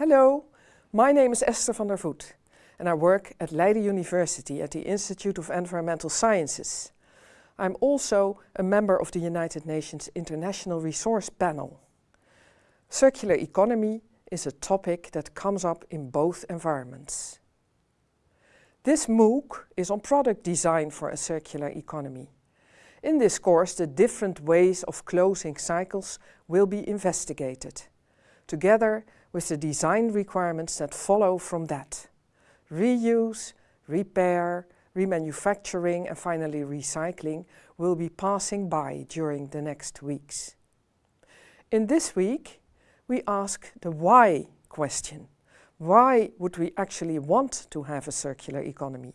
Hello, my name is Esther van der Voet and I work at Leiden University at the Institute of Environmental Sciences. I'm also a member of the United Nations International Resource Panel. Circular economy is a topic that comes up in both environments. This MOOC is on product design for a circular economy. In this course, the different ways of closing cycles will be investigated, together with the design requirements that follow from that. Reuse, repair, remanufacturing and finally recycling will be passing by during the next weeks. In this week, we ask the why question. Why would we actually want to have a circular economy?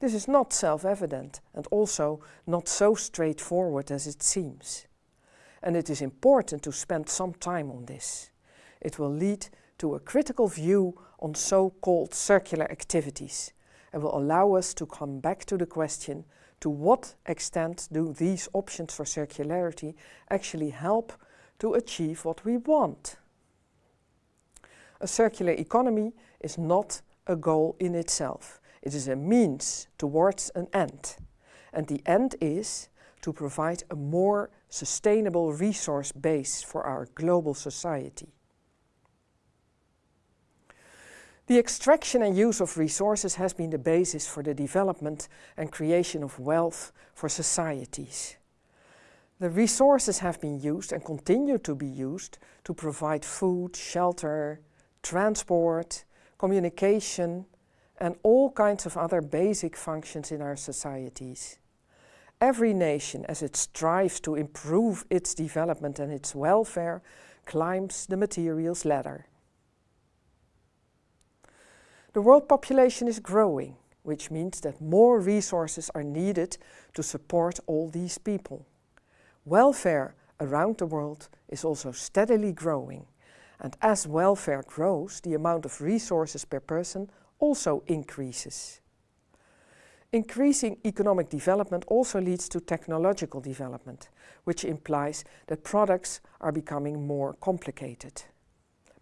This is not self-evident and also not so straightforward as it seems. And it is important to spend some time on this. It will lead to a critical view on so-called circular activities and will allow us to come back to the question to what extent do these options for circularity actually help to achieve what we want. A circular economy is not a goal in itself. It is a means towards an end. And the end is to provide a more sustainable resource base for our global society. The extraction and use of resources has been the basis for the development and creation of wealth for societies. The resources have been used and continue to be used to provide food, shelter, transport, communication and all kinds of other basic functions in our societies. Every nation, as it strives to improve its development and its welfare, climbs the materials ladder. The world population is growing, which means that more resources are needed to support all these people. Welfare around the world is also steadily growing and as welfare grows, the amount of resources per person also increases. Increasing economic development also leads to technological development, which implies that products are becoming more complicated.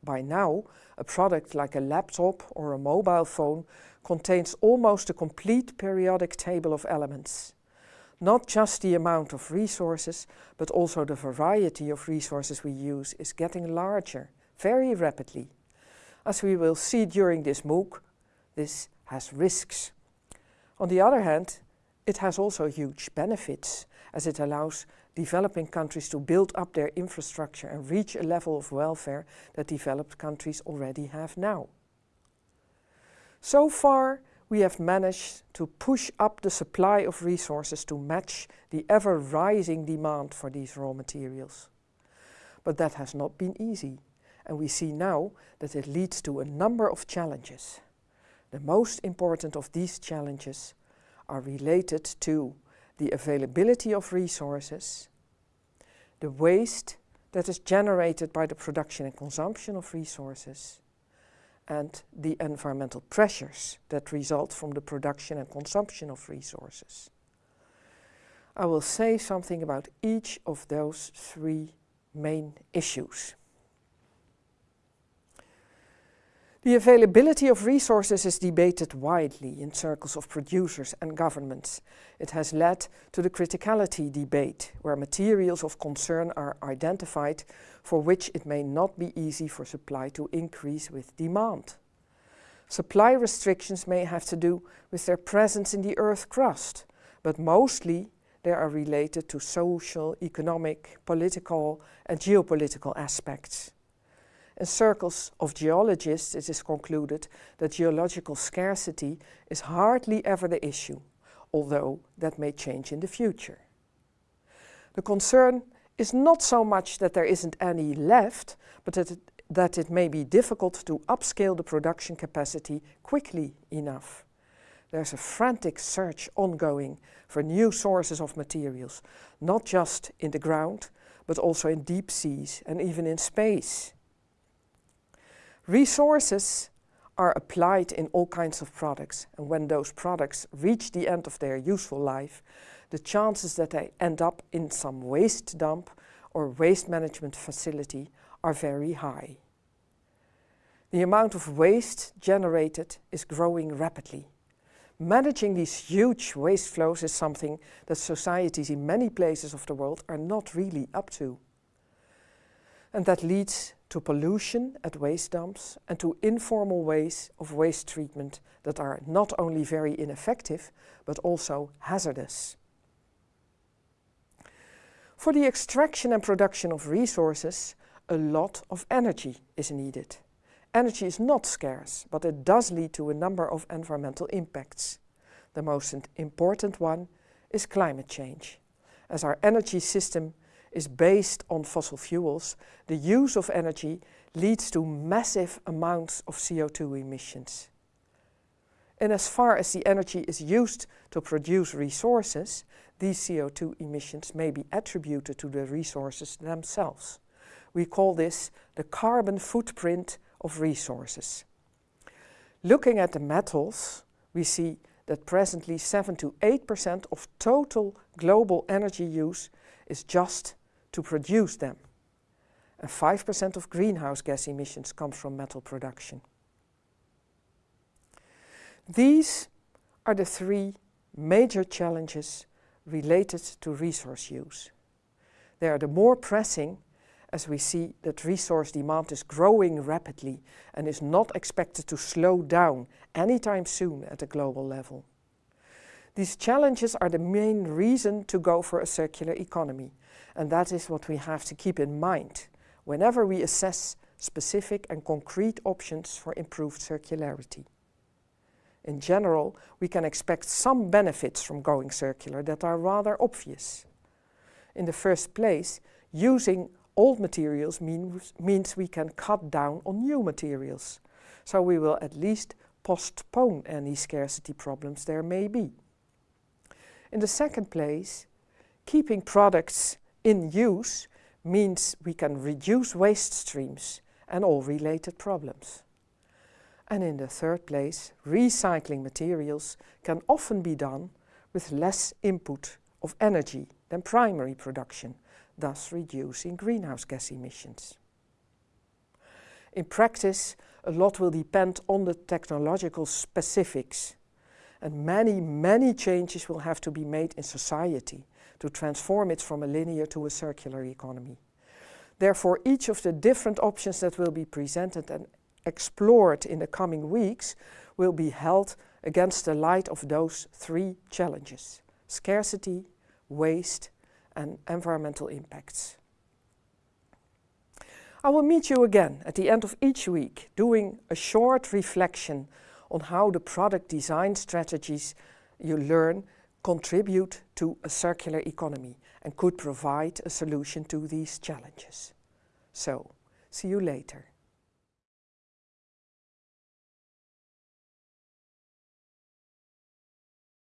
By now, a product like a laptop or a mobile phone contains almost a complete periodic table of elements. Not just the amount of resources, but also the variety of resources we use is getting larger very rapidly. As we will see during this MOOC, this has risks. On the other hand, it has also huge benefits as it allows developing countries to build up their infrastructure and reach a level of welfare that developed countries already have now. So far, we have managed to push up the supply of resources to match the ever-rising demand for these raw materials. But that has not been easy and we see now that it leads to a number of challenges. The most important of these challenges are related to the availability of resources, the waste that is generated by the production and consumption of resources, and the environmental pressures that result from the production and consumption of resources. I will say something about each of those three main issues. The availability of resources is debated widely in circles of producers and governments. It has led to the criticality debate, where materials of concern are identified for which it may not be easy for supply to increase with demand. Supply restrictions may have to do with their presence in the Earth's crust, but mostly they are related to social, economic, political and geopolitical aspects. In circles of geologists it is concluded that geological scarcity is hardly ever the issue, although that may change in the future. The concern is not so much that there isn't any left, but that it, that it may be difficult to upscale the production capacity quickly enough. There's a frantic search ongoing for new sources of materials, not just in the ground, but also in deep seas and even in space. Resources are applied in all kinds of products and when those products reach the end of their useful life, the chances that they end up in some waste dump or waste management facility are very high. The amount of waste generated is growing rapidly. Managing these huge waste flows is something that societies in many places of the world are not really up to. And that leads to pollution at waste dumps and to informal ways of waste treatment that are not only very ineffective, but also hazardous. For the extraction and production of resources, a lot of energy is needed. Energy is not scarce, but it does lead to a number of environmental impacts. The most important one is climate change. As our energy system is based on fossil fuels, the use of energy leads to massive amounts of CO2 emissions. And as far as the energy is used to produce resources, these CO2 emissions may be attributed to the resources themselves. We call this the carbon footprint of resources. Looking at the metals, we see that presently 7 to 8% of total global energy use is just to produce them. And 5% of greenhouse gas emissions come from metal production. These are the three major challenges related to resource use. They are the more pressing as we see that resource demand is growing rapidly and is not expected to slow down anytime soon at a global level. These challenges are the main reason to go for a circular economy and that is what we have to keep in mind whenever we assess specific and concrete options for improved circularity. In general, we can expect some benefits from going circular that are rather obvious. In the first place, using old materials means, means we can cut down on new materials. So we will at least postpone any scarcity problems there may be. In the second place, keeping products in use means we can reduce waste streams and all related problems. And in the third place, recycling materials can often be done with less input of energy than primary production, thus reducing greenhouse gas emissions. In practice, a lot will depend on the technological specifics and many, many changes will have to be made in society to transform it from a linear to a circular economy. Therefore, each of the different options that will be presented and explored in the coming weeks will be held against the light of those three challenges, scarcity, waste and environmental impacts. I will meet you again at the end of each week doing a short reflection on how the product design strategies you learn contribute to a circular economy and could provide a solution to these challenges. So, see you later.